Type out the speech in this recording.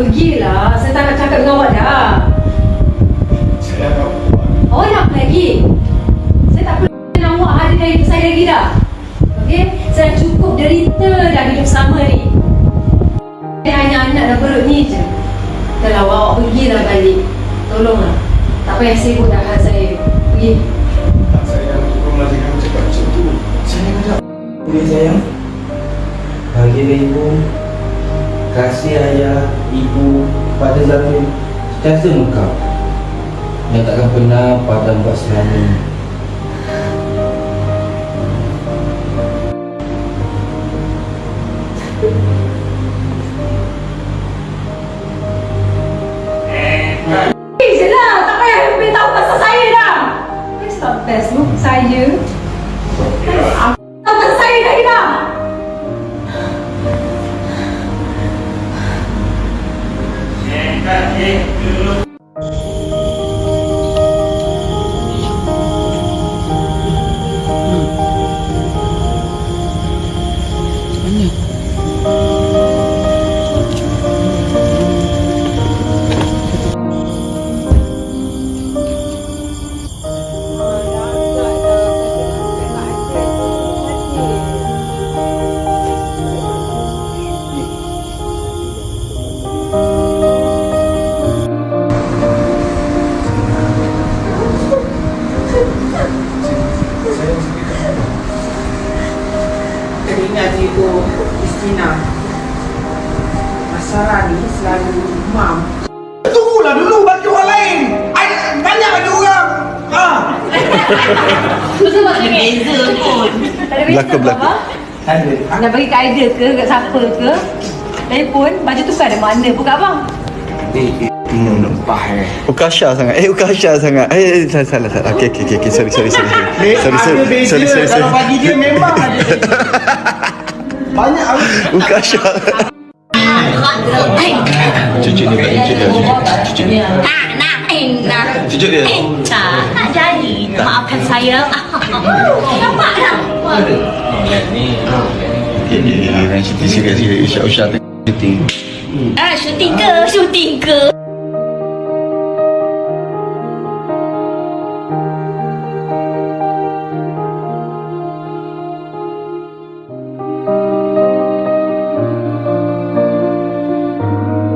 Pergilah, saya tak nak cakap dengan awak dah. Saya nak buat. Nak lagi? Saya tak perlu dengan awak hari dari hidup saya lagi dah. Okey? Saya cukup derita dah hidup sama ni. Saya hanya anak dan perut ni je. Kalau awak pergilah balik. Tolonglah. Tak payah sibuk dah hal saya. Pergi. Tak sayang, cukup lagi kamu cakap macam tu. Sayang tak? Boleh sayang? Bagi ibu, Kasih ayah, ibu pada Zafir Sentiasa engkau Yang takkan pernah padam buat selama Eh, lah. Pasal saya Teringat ibu Istina Masalah ni selalu mam Tunggulah dulu bagi orang lain. I tanya bagi orang. Betul tak Beza pun. Ada Nak bagi kat idea ke, kat siapa ke? Telefon, baju tu kan ada mana pun kat abang. Eh, eh, eh Ukasha sangat. Eh, Ukasha sangat. Eh, eh, salah, salah, salah. Okey, okey, okey. Okay. Sorry, sorry, sorry. Eh, Sorry, ada sorry. beza Sorry, sorry, kalau sorry. bagi dia memang ada. Banyak aku. Ukasha. Cucu ni tak cucu dia. Dia. Nak, nak, eh, nak. Cucu dia. Eh, tak, tak jadi. Maafkan saya. Nampak tak? Okey, okey. Yang cuti serius, serius. Usha, usha. Cuti. Ah, syuting ke? Syuting ke?